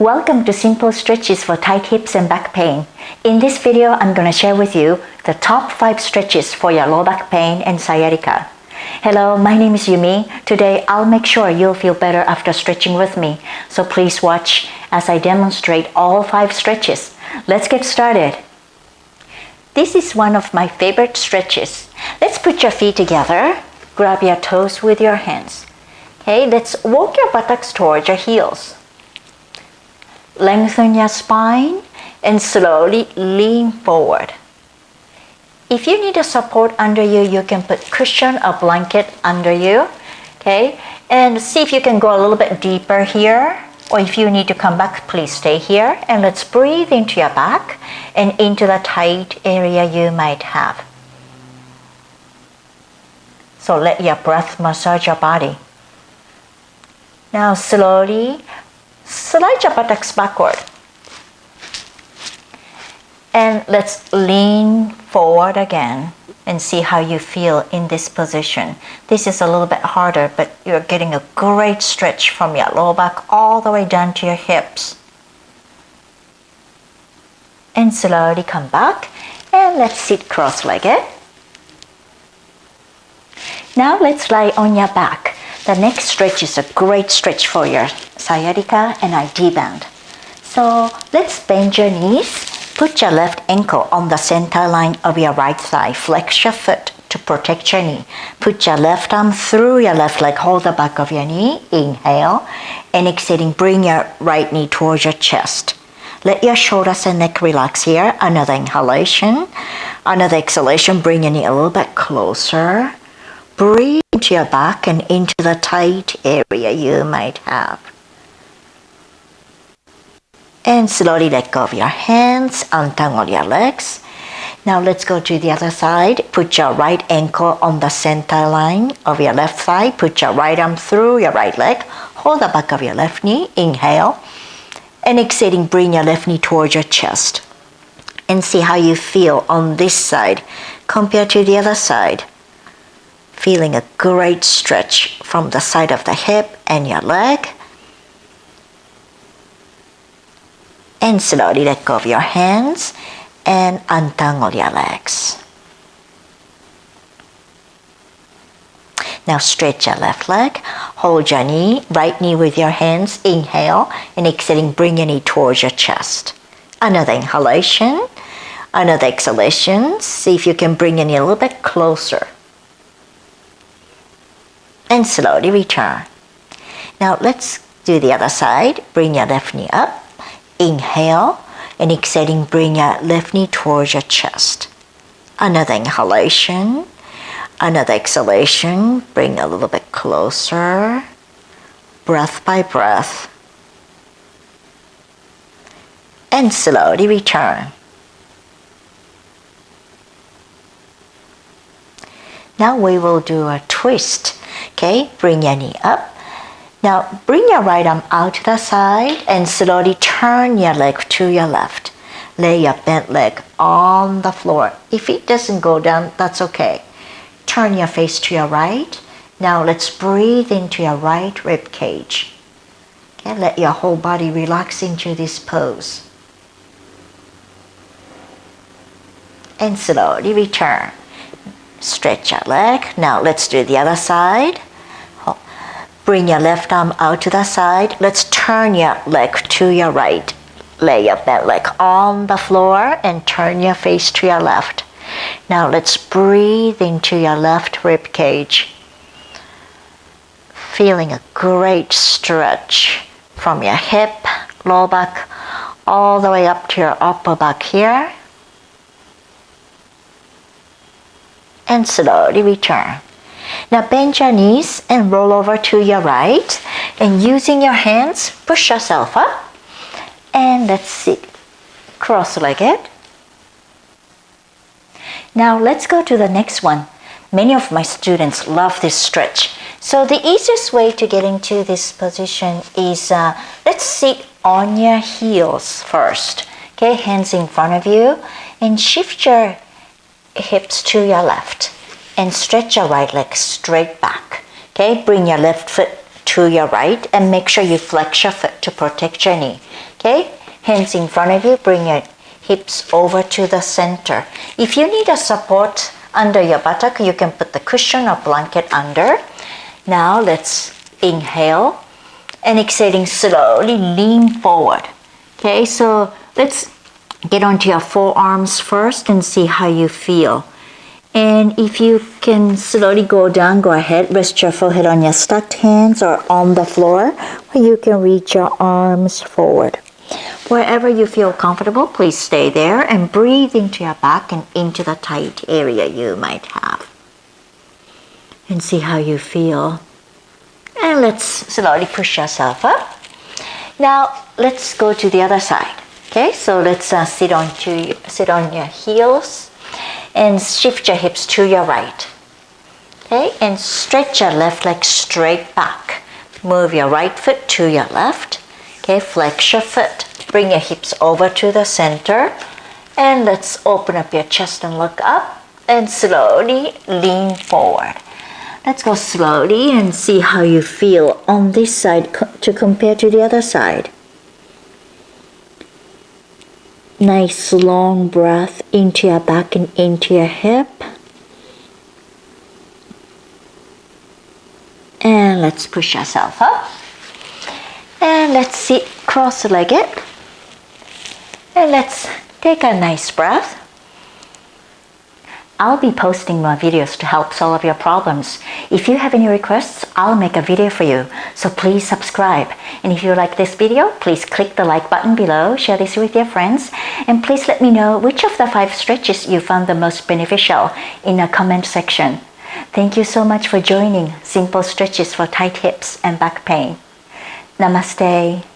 Welcome to Simple Stretches for Tight Hips and Back Pain. In this video, I'm going to share with you the top 5 stretches for your low back pain and sciatica. Hello, my name is Yumi. Today, I'll make sure you'll feel better after stretching with me. So please watch as I demonstrate all 5 stretches. Let's get started. This is one of my favorite stretches. Let's put your feet together. Grab your toes with your hands. Okay, let's walk your buttocks towards your heels. Lengthen your spine and slowly lean forward. If you need a support under you, you can put cushion or blanket under you. Okay, and see if you can go a little bit deeper here. Or if you need to come back, please stay here. And let's breathe into your back and into the tight area you might have. So let your breath massage your body. Now slowly slide your buttocks backward. And let's lean forward again and see how you feel in this position. This is a little bit harder, but you're getting a great stretch from your lower back all the way down to your hips. And slowly come back and let's sit cross-legged. Now let's lie on your back. The next stretch is a great stretch for your sciatica and IT band. So let's bend your knees. Put your left ankle on the center line of your right thigh. Flex your foot to protect your knee. Put your left arm through your left leg. Hold the back of your knee. Inhale. And exhaling, bring your right knee towards your chest. Let your shoulders and neck relax here. Another inhalation. Another exhalation. Bring your knee a little bit closer. Breathe your back and into the tight area you might have. And slowly let go of your hands, untangle your legs. Now let's go to the other side. Put your right ankle on the center line of your left thigh. Put your right arm through your right leg. Hold the back of your left knee. Inhale. And exhaling, bring your left knee towards your chest. And see how you feel on this side compared to the other side feeling a great stretch from the side of the hip and your leg. And slowly let go of your hands and untangle your legs. Now stretch your left leg, hold your knee, right knee with your hands, inhale, and exhaling, bring your knee towards your chest. Another inhalation, another exhalation, see if you can bring your knee a little bit closer and slowly return. Now let's do the other side. Bring your left knee up. Inhale and exhaling, bring your left knee towards your chest. Another inhalation. Another exhalation. Bring a little bit closer. Breath by breath. And slowly return. Now we will do a twist Okay, bring your knee up. Now bring your right arm out to the side and slowly turn your leg to your left. Lay your bent leg on the floor. If it doesn't go down, that's okay. Turn your face to your right. Now let's breathe into your right rib cage. Okay, let your whole body relax into this pose. And slowly return. Stretch your leg. Now let's do the other side. Bring your left arm out to the side. Let's turn your leg to your right. Lay your bent leg on the floor and turn your face to your left. Now let's breathe into your left rib cage. Feeling a great stretch from your hip, lower back, all the way up to your upper back here. And slowly return. Now bend your knees and roll over to your right and using your hands push yourself up and let's sit cross-legged. Now let's go to the next one. Many of my students love this stretch. So the easiest way to get into this position is uh, let's sit on your heels first. Okay, hands in front of you and shift your hips to your left and stretch your right leg straight back. Okay, bring your left foot to your right and make sure you flex your foot to protect your knee. Okay? Hands in front of you, bring your hips over to the center. If you need a support under your buttock, you can put the cushion or blanket under. Now let's inhale and exhaling slowly lean forward. Okay, so let's get onto your forearms first and see how you feel. And if you can slowly go down, go ahead, rest your forehead on your stacked hands or on the floor, where you can reach your arms forward. Wherever you feel comfortable, please stay there and breathe into your back and into the tight area you might have. And see how you feel. And let's slowly push yourself up. Now let's go to the other side. Okay, so let's uh, sit on to sit on your heels and shift your hips to your right. Okay, and stretch your left leg straight back. Move your right foot to your left. Okay, flex your foot. Bring your hips over to the center. And let's open up your chest and look up and slowly lean forward. Let's go slowly and see how you feel on this side to compare to the other side. Nice long breath into your back and into your hip. And let's push yourself up. And let's sit cross-legged. And let's take a nice breath. I'll be posting more videos to help solve your problems. If you have any requests, I'll make a video for you. So please subscribe. And if you like this video, please click the like button below, share this with your friends, and please let me know which of the five stretches you found the most beneficial in a comment section. Thank you so much for joining Simple Stretches for Tight Hips and Back Pain. Namaste.